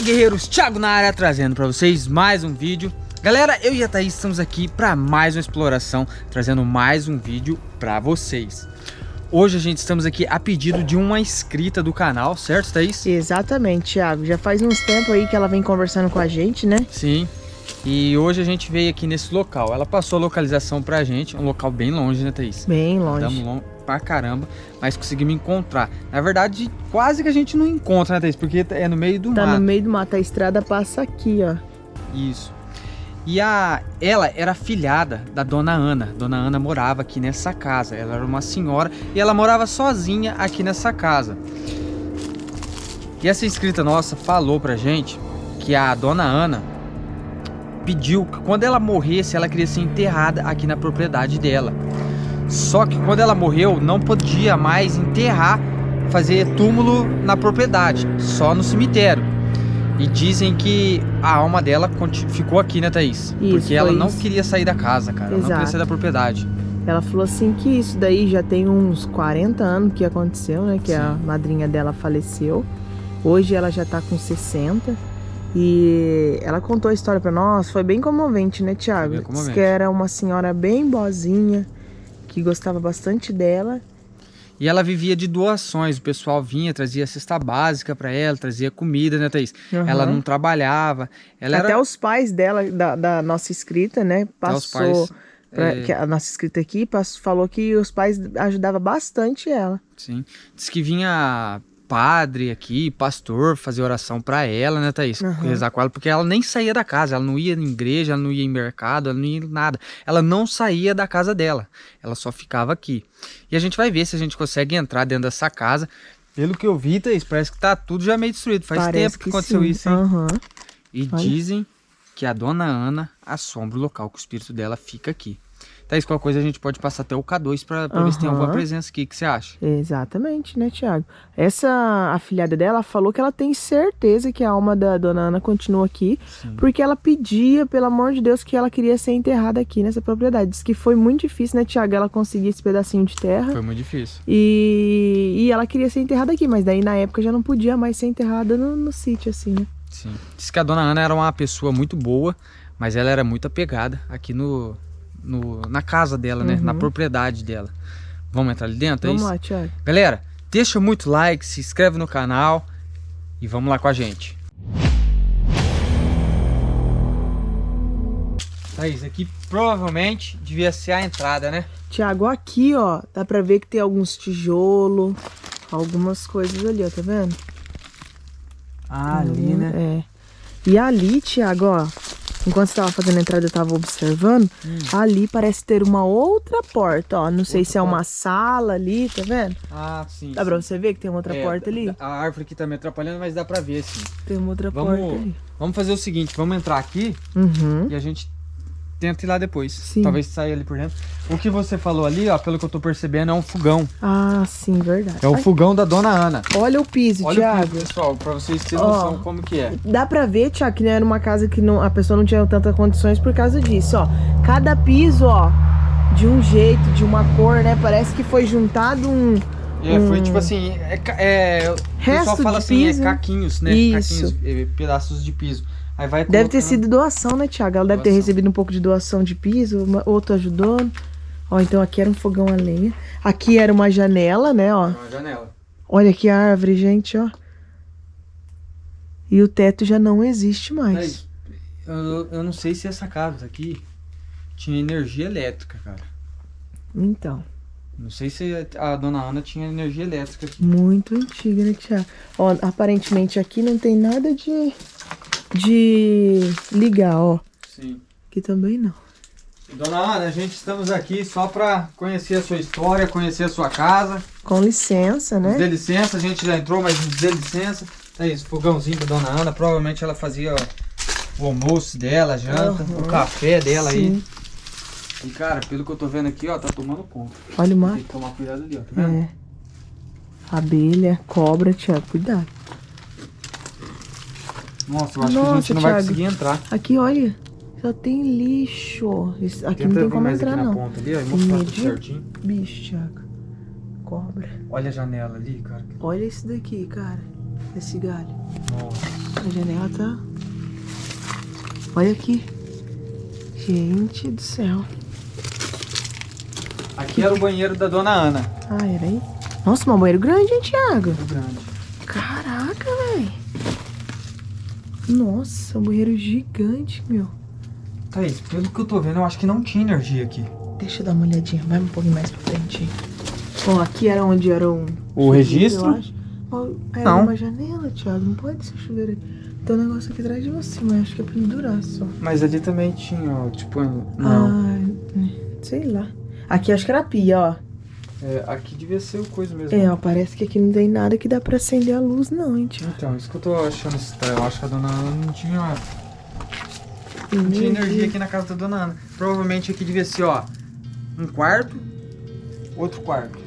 Fala guerreiros, Thiago na área trazendo para vocês mais um vídeo Galera, eu e a Thaís estamos aqui para mais uma exploração, trazendo mais um vídeo para vocês Hoje a gente estamos aqui a pedido de uma inscrita do canal, certo Thaís? Exatamente, Thiago, já faz uns tempos aí que ela vem conversando com a gente, né? Sim, e hoje a gente veio aqui nesse local, ela passou a localização pra gente, um local bem longe, né Thaís? Bem longe Estamos longe pra caramba, mas conseguimos encontrar. Na verdade, quase que a gente não encontra, né, Thaís? Porque é no meio do tá mato. Tá no meio do mato, a estrada passa aqui, ó. Isso. E a, ela era filhada da dona Ana. Dona Ana morava aqui nessa casa. Ela era uma senhora e ela morava sozinha aqui nessa casa. E essa inscrita nossa falou pra gente que a dona Ana pediu que quando ela morresse, ela queria ser enterrada aqui na propriedade dela. Só que quando ela morreu, não podia mais enterrar, fazer túmulo na propriedade, só no cemitério. E dizem que a alma dela ficou aqui, né, Thaís? Isso, Porque ela não isso. queria sair da casa, cara. Exato. Ela não queria sair da propriedade. Ela falou assim que isso daí já tem uns 40 anos que aconteceu, né? Que Sim. a madrinha dela faleceu. Hoje ela já tá com 60. E ela contou a história para nós, foi bem comovente, né, Tiago? Diz que era uma senhora bem boazinha, que gostava bastante dela. E ela vivia de doações, o pessoal vinha, trazia cesta básica para ela, trazia comida, né, Thaís? Uhum. Ela não trabalhava. Ela Até era... os pais dela, da, da nossa escrita, né, passou... Pra, é... a nossa escrita aqui passou, falou que os pais ajudavam bastante ela. Sim. Diz que vinha padre aqui, pastor, fazer oração para ela, né, Thaís? Uhum. Rezar com ela, porque ela nem saía da casa, ela não ia em igreja, ela não ia em mercado, ela não ia em nada. Ela não saía da casa dela, ela só ficava aqui. E a gente vai ver se a gente consegue entrar dentro dessa casa. Pelo que eu vi, Thaís, parece que tá tudo já meio destruído. Faz parece tempo que, que aconteceu sim. isso, hein? Uhum. E Olha. dizem que a dona Ana assombra o local, que o espírito dela fica aqui. Thaís, qualquer coisa a gente pode passar até o K2 para uhum. ver se tem alguma presença aqui. O que você acha? Exatamente, né, Tiago? Essa afilhada dela falou que ela tem certeza que a alma da dona Ana continua aqui, Sim. porque ela pedia, pelo amor de Deus, que ela queria ser enterrada aqui nessa propriedade. Diz que foi muito difícil, né, Tiago, ela conseguir esse pedacinho de terra. Foi muito difícil. E, e ela queria ser enterrada aqui, mas daí na época já não podia mais ser enterrada no, no sítio, assim, né? Sim. Diz que a dona Ana era uma pessoa muito boa, mas ela era muito apegada aqui no, no, na casa dela, né? Na uhum. propriedade dela. Vamos entrar ali dentro? É vamos é lá, Thiago. Galera, deixa muito like, se inscreve no canal e vamos lá com a gente. Thaís, aqui provavelmente devia ser a entrada, né? Tiago, aqui, ó, dá pra ver que tem alguns tijolos, algumas coisas ali, ó, tá vendo? Ah, ali, né? É. E ali, Tiago, ó, Enquanto você estava fazendo a entrada, eu estava observando. Hum. Ali parece ter uma outra porta, ó. Não sei se é uma sala ali, tá vendo? Ah, sim. Dá sim. pra você ver que tem uma outra é, porta ali? A árvore aqui tá me atrapalhando, mas dá pra ver, sim. Tem uma outra vamos, porta ali. Vamos fazer o seguinte, vamos entrar aqui uhum. e a gente tenta ir lá depois. Sim. Talvez saia ali por dentro. O que você falou ali, ó, pelo que eu tô percebendo, é um fogão. Ah, sim, verdade. É o Ai. fogão da dona Ana. Olha o piso, Olha Thiago. o piso, pessoal, pra vocês terem noção como que é. Dá pra ver, Thiago, que não era uma casa que não, a pessoa não tinha tantas condições por causa disso, ó. Cada piso, ó, de um jeito, de uma cor, né? Parece que foi juntado um... É, um... foi tipo assim, é, é, o pessoal fala assim, é piso, é caquinhos, né? Isso. Caquinhos, é, pedaços de piso. Deve ter sido doação, né, Tiago? Ela doação. deve ter recebido um pouco de doação de piso, uma, outro ajudando. Ó, então aqui era um fogão a lenha. Aqui era uma janela, né, ó. Uma janela. Olha que árvore, gente, ó. E o teto já não existe mais. eu, eu não sei se essa casa aqui tinha energia elétrica, cara. Então. Não sei se a dona Ana tinha energia elétrica aqui. Muito antiga, né, Tiago? Ó, aparentemente aqui não tem nada de de ligar, ó. Sim. Aqui também não. Dona Ana, a gente estamos aqui só para conhecer a sua história, conhecer a sua casa. Com licença, né? Dê licença, a gente já entrou, mas dê licença. É isso, fogãozinho da Dona Ana. Provavelmente ela fazia o almoço dela, a janta, uhum. o café dela Sim. aí. E cara, pelo que eu tô vendo aqui, ó, tá tomando conta. Olha o mar. Tem que tomar cuidado ali, ó, tá vendo? É. Abelha, cobra, Tiago, cuidado. Nossa, eu acho Nossa, que a gente não Thiago. vai conseguir entrar. Aqui, olha. Só tem lixo. Isso, aqui Tenta não tem como entrar, não. Ponta ali, ó, mostrar certinho. Bicho, Thiago. Cobra. Olha a janela ali, cara. Olha esse daqui, cara. esse galho. Nossa. A janela tá... Olha aqui. Gente do céu. Aqui era o banheiro da dona Ana. Ah, era aí? Nossa, um banheiro grande, hein, Thiago? Muito grande. Velho. Nossa, um banheiro gigante, meu. Thaís, pelo que eu tô vendo, eu acho que não tinha energia aqui. Deixa eu dar uma olhadinha. Vai um pouquinho mais pra frente. Ó, aqui era onde era um... O chuveiro, registro? Era Não. uma janela, Thiago. Não pode ser chuveiro. Tem um negócio aqui atrás de você, mas acho que é pendurar só. Mas ali também tinha, ó, tipo, não. Ah, sei lá. Aqui acho que era pia, ó. É, aqui devia ser o coisa mesmo. É, ó, parece que aqui não tem nada que dá pra acender a luz, não, hein, Thiago. Então, isso que eu tô achando estranho. Eu acho que a dona Ana não tinha, não tinha energia aqui na casa da dona Ana. Provavelmente aqui devia ser, ó, um quarto, outro quarto.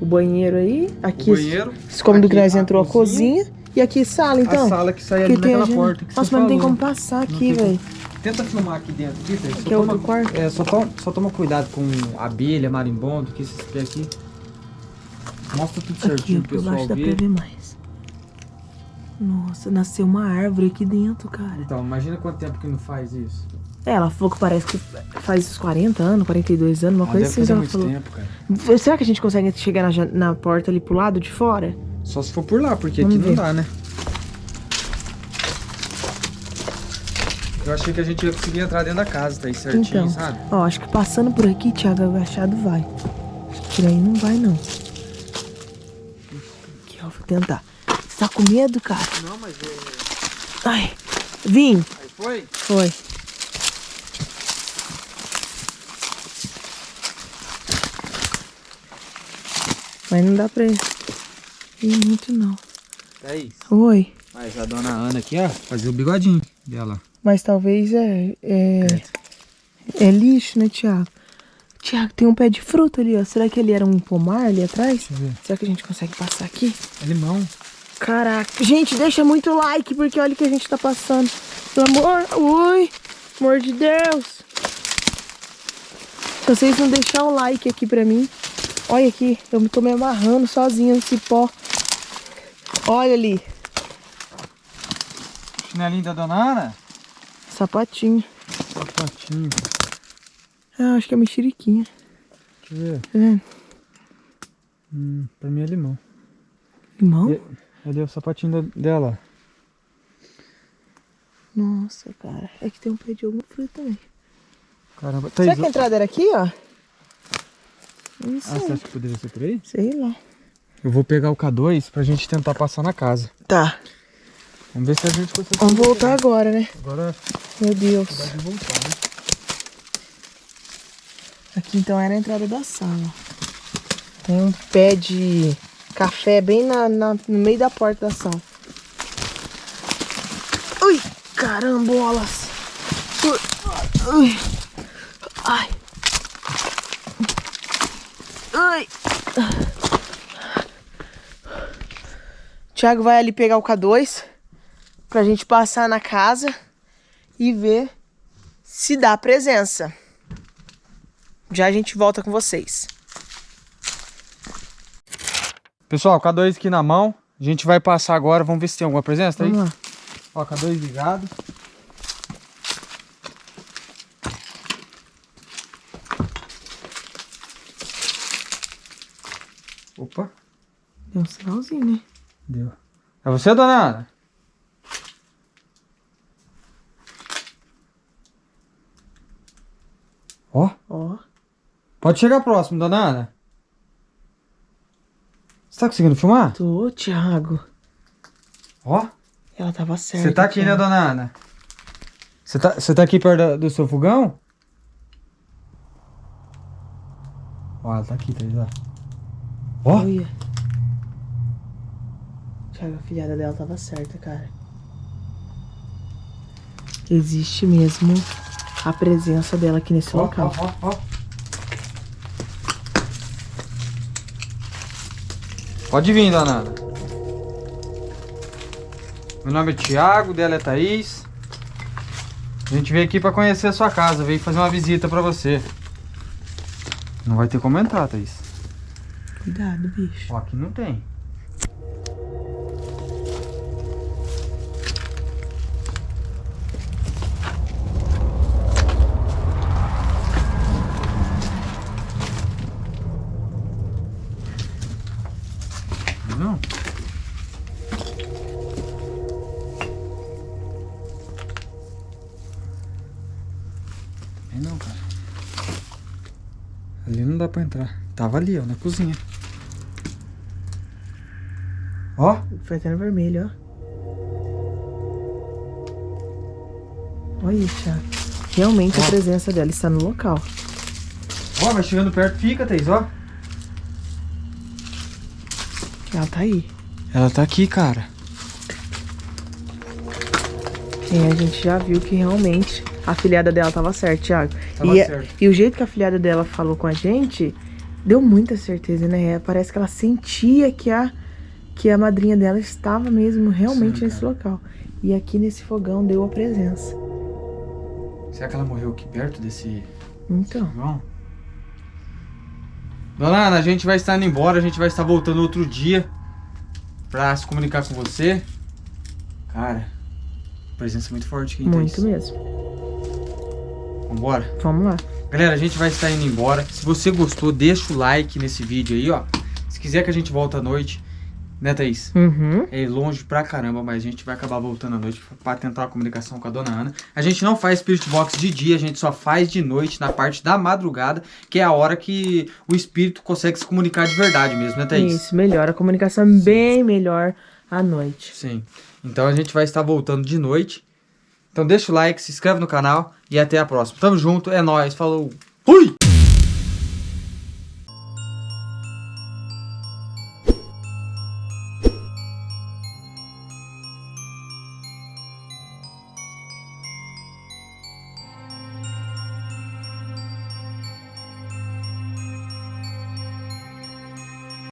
O banheiro aí. Aqui, o banheiro, esse cômodo nós a entrou a cozinha. E aqui sala, então. a sala que sai ali naquela porta Nossa, mas não tem como passar aqui, velho. Tenta filmar aqui dentro, aqui, Thaís. Só Aqui é toma- outro quarto. É, só, toma, só toma cuidado com abelha, marimbondo, que esses pés aqui. Mostra tudo Aqui, certinho ó, pro pessoal baixo dá pra ver. ver mais. Nossa, nasceu uma árvore aqui dentro, cara. Então, imagina quanto tempo que não faz isso. É, ela falou que parece que faz uns 40 anos, 42 anos, uma Ah, coisa assim fazer muito falou. tempo, cara. Será que a gente consegue chegar na, na porta ali pro lado de fora? Só se for por lá, porque Vamos aqui não ver. dá, né? Eu achei que a gente ia conseguir entrar dentro da casa, tá aí certinho, Então. sabe? Ó, acho que passando por aqui, Thiago, agachado vai. Acho que por aí não vai, não. Aqui, ó, vou tentar. Você tá com medo, cara? Não, mas é... Ai, vim. Aí foi? Foi. Mas não dá pra ir muito, não. Thaís. Oi. Mas a dona Ana aqui, ó, fazia o bigodinho dela. Mas talvez é, é. É lixo, né, Thiago? Thiago, tem um pé de fruta ali, ó. Será que ele era um pomar ali atrás? Será que a gente consegue passar aqui? É limão. Caraca. Gente, deixa muito like, porque olha o que a gente tá passando. Pelo amor. Ui. Amor de Deus. Se vocês não deixar o like aqui pra mim. Olha aqui. Eu tô me amarrando sozinha no cipó. Olha ali. Chinelinho da dona Ana? Sapatinho. Sapatinho. Ah, acho que é mexeriquinha. Deixa eu ver. Tá vendo? Hum, pra mim é limão. Limão? E- Ali é o sapatinho dela. Nossa, cara. É que tem um pé de alguma fruta também. Caramba. Será Thaís, que a entrada era aqui, ó? Não Ah, sei. você acha que poderia ser por aí? Sei lá. Eu vou pegar o K2 pra gente tentar passar na casa. Tá. Vamos ver se a gente consegue. Vamos voltar agora, né? Agora Meu Deus. de voltar, né? Aqui então era a entrada da sala. Tem um pé de café bem na, na- no meio da porta da sala. Ui, carambolas. Ui. Ai. Ai. Thiago vai ali pegar o K2 pra gente passar na casa e ver se dá presença. Já a gente volta com vocês. Pessoal, K2 aqui na mão. A gente vai passar agora. Vamos ver se tem alguma presença aí. Vamos lá. Ó, K2 ligado. Opa, Deu um sinalzinho, né? deu. É você, dona Ana? Ó, Ó. pode chegar próximo, dona Ana. Você tá conseguindo filmar? Tô, Thiago. Ó, Ela tava certa. você tá aqui, né, Thiago. dona Ana? Você tá, você tá aqui perto da- do seu fogão? Ó, ela tá aqui, tá ligado? Ó, Olha. Thiago, a filhada dela tava certa, cara. Existe mesmo a presença dela aqui nesse ó, local. ó, ó, ó. Pode vir, dona Ana. Meu nome é Thiago, dela é Thaís. A gente veio aqui pra conhecer a sua casa, veio fazer uma visita pra você. Não vai ter como entrar, Thaís. Cuidado, bicho. Ó, aqui não tem. Ali não dá pra entrar. Tava ali, ó, na cozinha. Ó. Foi até no vermelho, ó. Olha, Thiago. Realmente Ó. a presença dela está no local. Ó, vai chegando perto, fica, Thaís, ó. Ela tá aí. Ela tá aqui, cara. É, a gente já viu que realmente a filhada dela tava certa, Thiago. Tava e, certo. e o jeito que a filhada dela falou com a gente deu muita certeza, né? Parece que ela sentia que a, que a madrinha dela estava mesmo realmente Sim, nesse local. E aqui nesse fogão deu a presença. Será que ela morreu aqui perto desse Então, fogão? Dona Ana, a gente vai estar indo embora, a gente vai estar voltando outro dia pra se comunicar com você. Cara, presença muito forte aqui, muito Thaís. mesmo. Vambora? Vamos lá. Galera, a gente vai estar indo embora. Se você gostou, deixa o like nesse vídeo aí, ó. Se quiser que a gente volte à noite, né, Thaís? Uhum. É longe pra caramba, mas a gente vai acabar voltando à noite pra tentar a comunicação com a dona Ana. A gente não faz Spirit Box de dia, a gente só faz de noite, na parte da madrugada, que é a hora que o espírito consegue se comunicar de verdade mesmo, né, Thaís? Isso, melhor. A comunicação é bem melhor à noite. Sim. Então a gente vai estar voltando de noite. Então deixa o like, se inscreve no canal e até a próxima. Tamo junto, é nóis, falou. Fui!